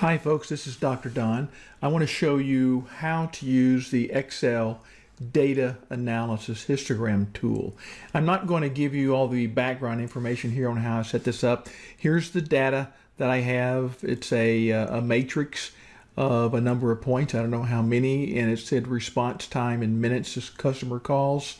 Hi folks, this is Dr. Don. I want to show you how to use the Excel data analysis histogram tool. I'm not going to give you all the background information here on how I set this up. Here's the data that I have. It's a, uh, a matrix of a number of points. I don't know how many and it said response time in minutes as customer calls.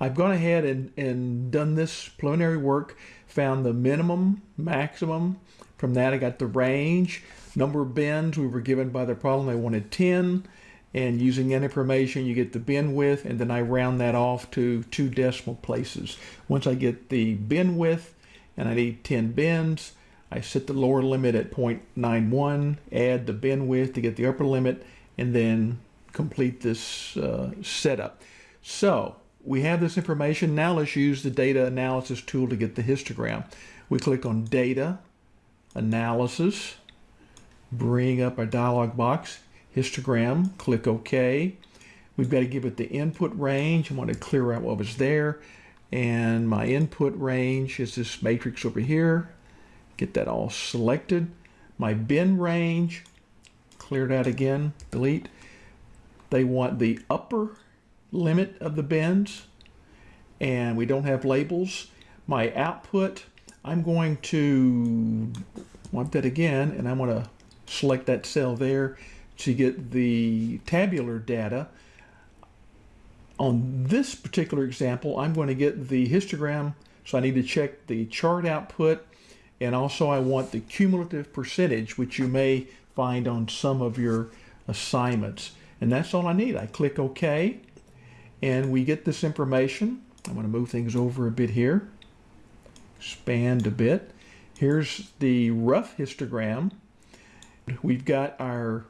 I've gone ahead and, and done this preliminary work, found the minimum, maximum. From that I got the range, number of bins we were given by the problem. They wanted 10 and using that information you get the bin width and then I round that off to two decimal places. Once I get the bin width and I need 10 bins, I set the lower limit at 0.91, add the bin width to get the upper limit, and then complete this uh, setup. So we have this information. Now let's use the data analysis tool to get the histogram. We click on data, analysis, bring up our dialog box, histogram, click OK. We've got to give it the input range. I want to clear out what was there. And my input range is this matrix over here. Get that all selected. My bin range, clear that again, delete. They want the upper limit of the bins and we don't have labels. My output, I'm going to want that again and I'm going to select that cell there to get the tabular data. On this particular example, I'm going to get the histogram, so I need to check the chart output, and also I want the cumulative percentage, which you may find on some of your assignments. And that's all I need. I click OK, and we get this information. I'm going to move things over a bit here, expand a bit. Here's the rough histogram We've got our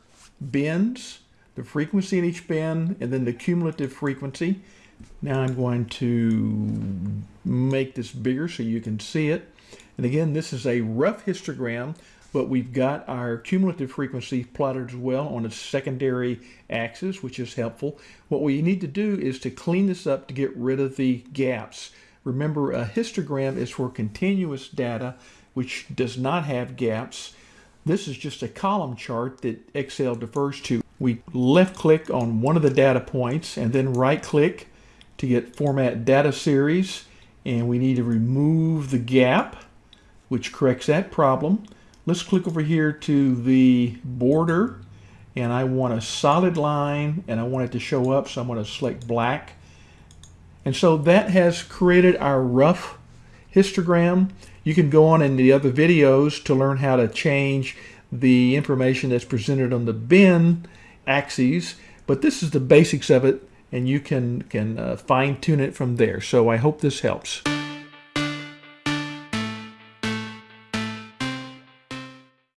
bins, the frequency in each bin, and then the cumulative frequency. Now I'm going to make this bigger so you can see it. And again, this is a rough histogram, but we've got our cumulative frequency plotted as well on a secondary axis, which is helpful. What we need to do is to clean this up to get rid of the gaps. Remember, a histogram is for continuous data, which does not have gaps. This is just a column chart that Excel defers to. We left click on one of the data points and then right click to get format data series and we need to remove the gap which corrects that problem. Let's click over here to the border and I want a solid line and I want it to show up so I'm going to select black and so that has created our rough histogram you can go on in the other videos to learn how to change the information that's presented on the bin axes, but this is the basics of it and you can, can uh, fine tune it from there. So I hope this helps.